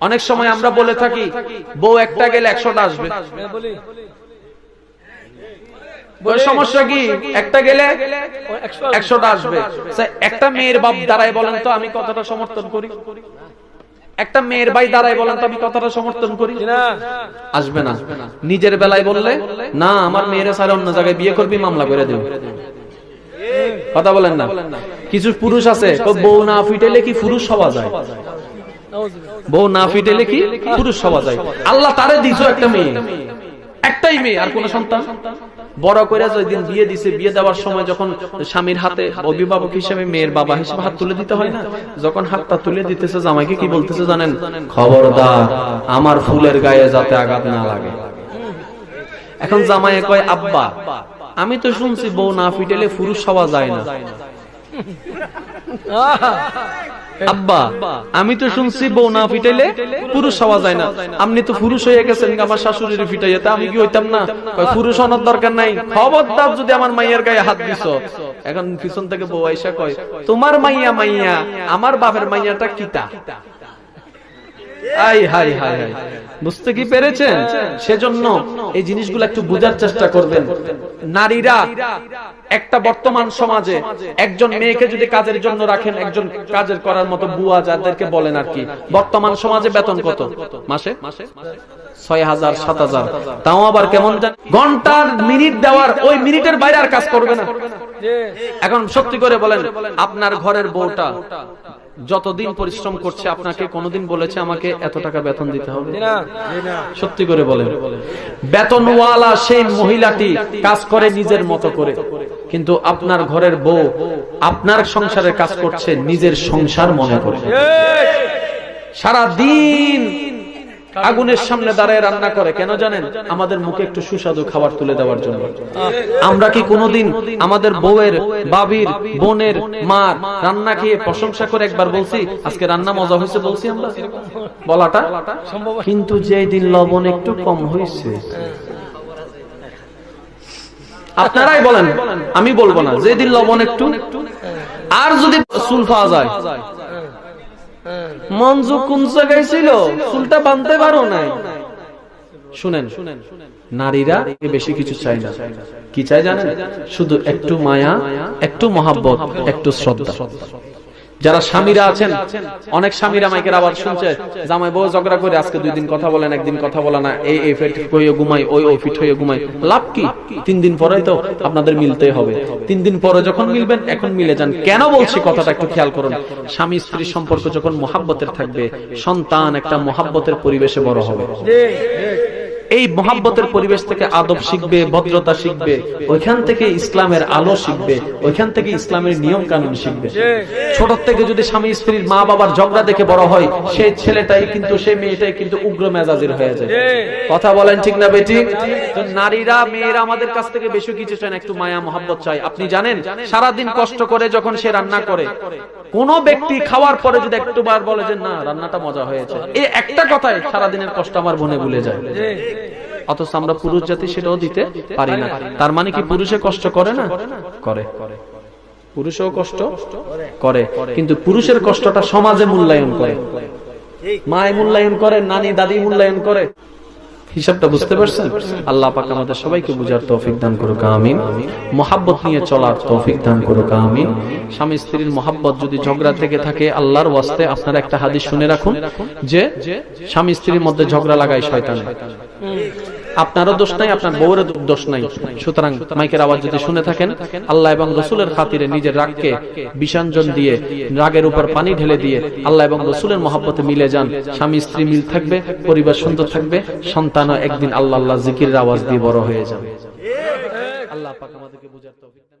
অনেক সময় আমরা বলে থাকি বউ একটা গেলে একশোটা আসবে। সমস্যা কি? একটা গেলে একশোটা আসবে। আচ্ছা, একটা মেয়ের বাপ দাঁড়ায় বলেন তো আমি কতটা সমর্থন করি। একটা মেয়ের ভাই দাঁড়ায় বলেন তো আমি কতটা সমর্থন করি। আসবে না। নিজের বেলায় বললে না আমার মেয়েরা সারে অন্য জায়গায় বিয়ে করবি মামলা করে দেব। কথা বলেন না। কিছু পুরুষ আছে বউ না ফিটেলে কি পুরুষ হওয়া যায়। বউ না ফিটেলে কি পুরুষ হওয়া যায়। আল্লাহ তারে দিছো একটা মেয়ে। একটাই মেয়ে, আর কোন সন্তান? বড় করে দিন বিয়ে দিছে, বিয়ে দেওয়ার সময় যখন স্বামীর হাতে অভিভাবক হিসেবে মেয়ের বাবা হিসেবে হাত তুলে দিতে হয় না? যখন হাতটা তুলে দিতেছে জামাইকে, কি বলতেছে জানেন? খবরদার, আমার ফুলের গায়ে যাতে আঘাত না লাগে। এখন জামাইয়ে কয়, আব্বা, আমি তো শুনছি বউ না ফিটেলে পুরুষ হওয়া যায় না। আব্বা, আমি তো শুনছি বউ না ফিটাইলে পুরুষ হওয়া যায় না। আপনি তো পুরুষ হয়ে গেছেন আমার শাশুড়ির ফিটাইয়া তা আমি কি হইতাম না? পুরুষ হওয়ার দরকার নাই। খবরদার যদি আমার মাইয়ার গায়ে হাত দিস এখন পিছন থেকে বউ আইসা কয়, তোমার মাইয়া মাইয়া, আমার বাপের মাইয়াটা কিতা? আই হাই হাই হাই বুঝতে কি পেরেছেন? সেজন্য এই জিনিসগুলো একটু বোঝার চেষ্টা করবেন। নারীরা একটা বর্তমান সমাজে একজন মেয়েকে যদি কাজের জন্য রাখেন, একজন কাজের করার মতো বুয়া যাদেরকে বলেন আর কি, বর্তমান সমাজে বেতন কত? মাসে? ছয় হাজার, সাত হাজার। তাও আবার কেমন ঘণ্টার মিনিট দেওয়ার ওই মিনিটের বাইরে আর কাজ করবে না। এখন সত্যি করে বলেন আপনার ঘরের বউটা যতদিন পরিশ্রম করছে আপনাকে কোনোদিন বলেছে আমাকে এত টাকা বেতন দিতে হবে? সত্যি করে বলেন। বেতনওয়ালা সেই মহিলাটি কাজ করে নিজের মতো করে। কিন্তু আপনার ঘরের বউ আপনার সংসারের কাজ করছে নিজের সংসার মনে করে। সারা দিন আগুনের সামনে দাঁড়ায় রান্না করে কেন জানেন? আমাদের মুখে একটু সুস্বাদু খাবার তুলে দেওয়ার জন্য। আমরা কি কোনোদিন আমাদের বউয়ের বাবির বোনের মার রান্না খেয়ে প্রশংসা করে একবার বলছি আজকে রান্না মজা হয়েছে বলছি আমরা? বলাটা? কিন্তু যেই দিন লবণ একটু কম হয়েছে। আপনারাই বলেন আমি বলব না যেদিন লবণ একটু আর যদি চুল পাওয়া যায় মঞ্জু কোন জায়গায় ছিল? চুলটা বাঁধতে পারো নাই। শুনেন, নারীরা বেশি কিছু চাই না। কি চাই জানেন? শুধু একটু মায়া, একটু মহাব্বত, একটু শ্রদ্ধা। যারা স্বামীরা আছেন অনেক স্বামীরা মাইকের আবার শুনছে জামাই বউ ঝগড়া করে আজকে দুই দিন কথা বলেন একদিন কথা বলে না এই এই ফিট হয়ে ঘুমাই ওই ওই ফিট হয়ে ঘুমাই লাভ কি? তিন দিন পরে তো আপনাদের মিলতে হবে। তিন দিন পরে যখন মিলবেন এখন মিলে যান। কেন বলছি কথাটা একটু খেয়াল করুন। স্বামী স্ত্রীর সম্পর্ক যখন মহাব্বতের থাকবে সন্তান একটা মহাব্বতের পরিবেশে বড় হবে। এই মহাব্বতের পরিবেশ থেকে আদব শিখবে, ভদ্রতা শিখবে, ওইখান থেকে ইসলামের আলো শিখবে, ওইখান থেকে ইসলামের নিয়ম কানুন শিখবে। ছোট থেকে যদি স্বামী স্ত্রীর মা বাবার ঝগড়া দেখে বড় হয়, সেই ছেলেটাই কিন্তু, সেই মেয়েটাই কিন্তু উগ্র মেজাজের হয়ে যায়। কথা বলেন ঠিক না বেটি? নারীরা, মেয়েরা আমাদের কাছ থেকে বেশি কিছু চায় একটু মায়া, মহাব্বত চাই আপনি জানেন, সারাদিন কষ্ট করে যখন সে রান্না করে, কোন ব্যক্তি খাওয়ার পরে যদি একটু বার বলে যে, না, রান্নাটা মজা হয়েছে। এই একটা কথায় সারাদিনের কষ্ট আমার মনে ভুলে যায়। অথচ আমরা পুরুষ জাতি সেটাও দিতে পারি না। তার মানে কি পুরুষে কষ্ট করে না? করে। পুরুষও কষ্ট করে। কিন্তু পুরুষের কষ্টটা সমাজে মূল্যায়ন করে। মায় মূল্যায়ন করে, নানি দাদি মূল্যায়ন করে। হিসাবটা বুঝতে পারছেন? আল্লাহ পাক আমাদের সবাইকে বুঝার তৌফিক দান করুক, আমিন। মহাব্বত নিয়ে চলার তৌফিক দান করুক, আমিন। স্বামী স্ত্রীর মহাব্বত যদি ঝগড়া থেকে থাকে, আল্লাহর ওয়াস্তে আপনারা একটা হাদিস শুনে রাখুন, যে স্বামী স্ত্রীর মধ্যে ঝগড়া লাগায় শয়তান। আপনারও দোষ নাই আপনার বউয়ের দোষ নাই। সুতরাং মাইকের আওয়াজ যদি শুনে থাকেন আল্লাহ এবং রসুলের খাতিরে নিজের রাগকে বিষাঞ্জন দিয়ে রাগের উপর পানি ঢেলে দিয়ে আল্লাহ এবং রসুলের মহাব্বতে মিলে যান। স্বামী স্ত্রী মিল থাকবে পরিবার সুন্দর থাকবে সন্তানও একদিন আল্লাহ আল্লাহ জিকির আওয়াজ দিয়ে বড় হয়ে যাবে। আল্লাহ পাক আমাদেরকে বুঝার তৌফিক করুন।